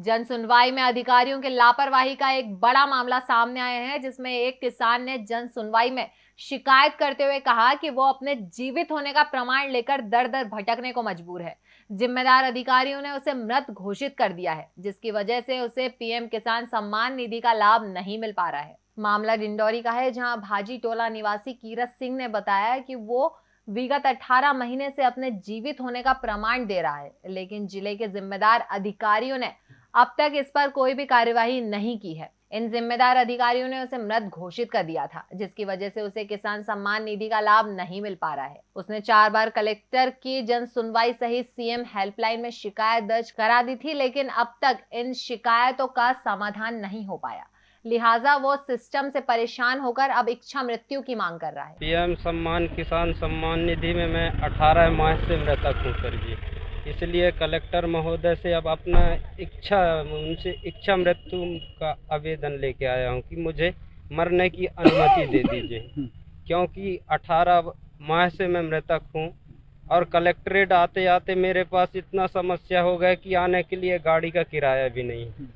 जन सुनवाई में अधिकारियों के लापरवाही का एक बड़ा मामला सामने आया है, जिसमें एक किसान ने जन सुनवाई में शिकायत करते हुए कहा कि वो अपने जीवित होने का प्रमाण लेकर दर दर भटकने को मजबूर है। जिम्मेदार अधिकारियों ने उसे मृत घोषित कर दिया है, जिसकी वजह से उसे पीएम किसान सम्मान निधि का लाभ नहीं मिल पा रहा है। मामला डिंडोरी का है, जहाँ भाजी टोला निवासी कीरत सिंह ने बताया कि वो विगत 18 महीने से अपने जीवित होने का प्रमाण दे रहा है, लेकिन ज़िले के जिम्मेदार अधिकारियों ने अब तक इस पर कोई भी कार्यवाही नहीं की है। इन जिम्मेदार अधिकारियों ने उसे मृत घोषित कर दिया था, जिसकी वजह से उसे किसान सम्मान निधि का लाभ नहीं मिल पा रहा है। उसने चार बार कलेक्टर की जन सुनवाई सहित सीएम हेल्पलाइन में शिकायत दर्ज करा दी थी, लेकिन अब तक इन शिकायतों का समाधान नहीं हो पाया। लिहाजा वो सिस्टम से परेशान होकर अब इच्छा मृत्यु की मांग कर रहा है। पीएम सम्मान, किसान सम्मान निधि में मैं 18 माह से मृतक हूँ, सर जी। इसलिए कलेक्टर महोदय से अब अपना इच्छा उनसे इच्छा मृत्यु का आवेदन लेके आया हूँ कि मुझे मरने की अनुमति दे दीजिए। क्योंकि 18 माह से मैं मृतक हूँ और कलेक्ट्रेट आते आते मेरे पास इतना समस्या हो गया कि आने के लिए गाड़ी का किराया भी नहीं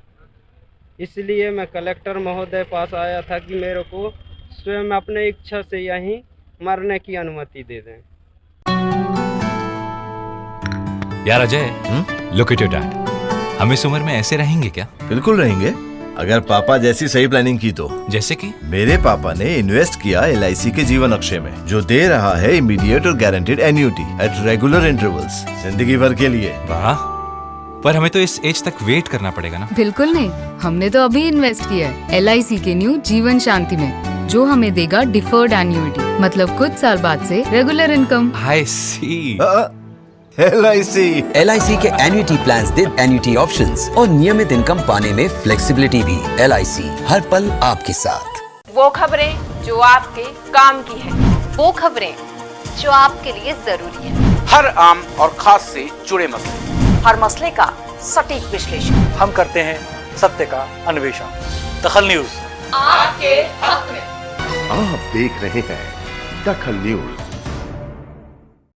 इसलिए मैं कलेक्टर महोदय पास आया था कि मेरे को स्वयं अपने इच्छा से यहीं मरने की अनुमति दे दें। यार Ajay look at your dad हम इस उम्र में ऐसे रहेंगे क्या? बिल्कुल रहेंगे। अगर पापा जैसी सही प्लानिंग की तो। जैसे कि? मेरे पापा ने इन्वेस्ट किया एलआईसी के जीवन अक्षय में जो दे रहा है इमीडिएट और guaranteed annuity at regular intervals ज़िंदगी भर के लिए। वाह। पर हमें तो इस एज तक वेट करना पड़ेगा ना। बिल्कुल नहीं। हमने तो अभी इन्वेस्ट किया है LIC के न्यू जीवन शांति में जो हमें देगा डिफर्ड एन्यूटी मतलब कुछ साल बाद से regular income I C L I C L के एन्युटी प्लान दे एन्युटी ऑप्शन और नियमित इनकम पाने में फ्लेक्सीबिलिटी भी। LIC हर पल आपके साथ। वो खबरें जो आपके काम की है। वो खबरें जो आपके लिए ज़रूरी है। हर आम और खास से जुड़े मसले। हर मसले का सटीक विश्लेषण। हम करते हैं सत्य का अन्वेषण। दखल न्यूज़। आपके हक में। आप देख रहे हैं दखल न्यूज़।